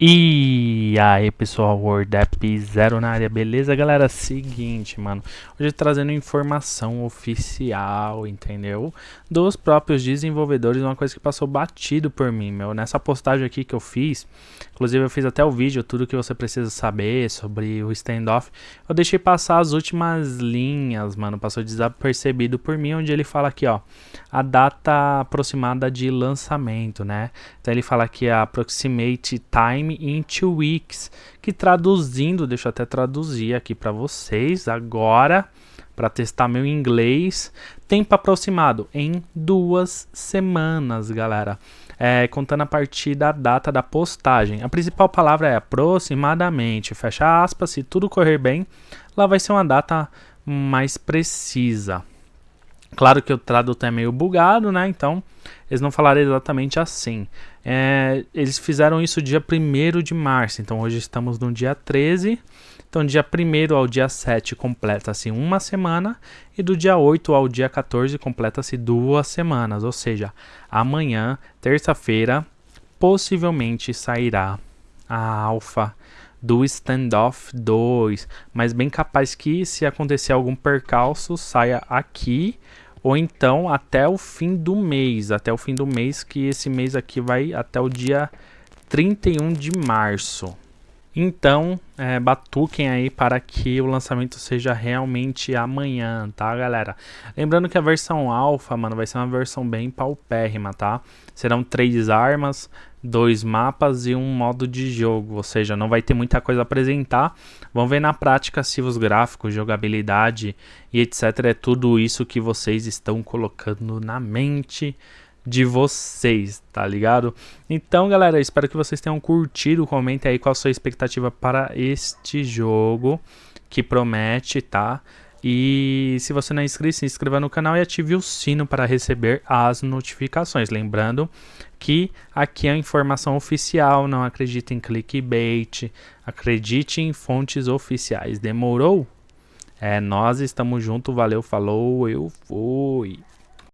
E aí pessoal, WordApp Zero na área, beleza galera? Seguinte, mano, hoje trazendo informação oficial, entendeu? Dos próprios desenvolvedores, uma coisa que passou batido por mim, meu, nessa postagem aqui que eu fiz, inclusive eu fiz até o vídeo, tudo que você precisa saber sobre o standoff, eu deixei passar as últimas linhas, mano, passou desapercebido por mim, onde ele fala aqui, ó, a data aproximada de lançamento, né? Então ele fala aqui a approximate time Time in Two Weeks, que traduzindo, deixa eu até traduzir aqui para vocês agora, para testar meu inglês, tempo aproximado em duas semanas, galera. É, contando a partir da data da postagem. A principal palavra é aproximadamente, fecha aspas, se tudo correr bem, lá vai ser uma data mais precisa. Claro que o tradutor é meio bugado, né? Então, eles não falaram exatamente assim. É, eles fizeram isso dia 1 de março, então hoje estamos no dia 13. Então, dia 1 ao dia 7 completa-se uma semana, e do dia 8 ao dia 14 completa-se duas semanas. Ou seja, amanhã, terça-feira, possivelmente sairá a alfa do Standoff 2, mas bem capaz que se acontecer algum percalço saia aqui ou então até o fim do mês, até o fim do mês, que esse mês aqui vai até o dia 31 de março. Então, é, batuquem aí para que o lançamento seja realmente amanhã, tá, galera? Lembrando que a versão alfa, mano, vai ser uma versão bem paupérrima, tá? Serão três armas, dois mapas e um modo de jogo, ou seja, não vai ter muita coisa a apresentar. Vamos ver na prática se os gráficos, jogabilidade e etc. é tudo isso que vocês estão colocando na mente de vocês, tá ligado? Então, galera, espero que vocês tenham curtido. Comente aí qual a sua expectativa para este jogo que promete, tá? E se você não é inscrito, se inscreva no canal e ative o sino para receber as notificações. Lembrando que aqui é a informação oficial, não acredite em clickbait, acredite em fontes oficiais. Demorou? É, nós estamos juntos, valeu, falou, eu fui.